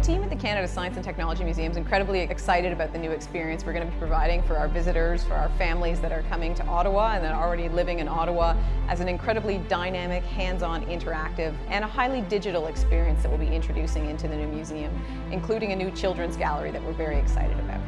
The team at the Canada Science and Technology Museum is incredibly excited about the new experience we're going to be providing for our visitors, for our families that are coming to Ottawa and that are already living in Ottawa as an incredibly dynamic, hands-on, interactive, and a highly digital experience that we'll be introducing into the new museum, including a new children's gallery that we're very excited about.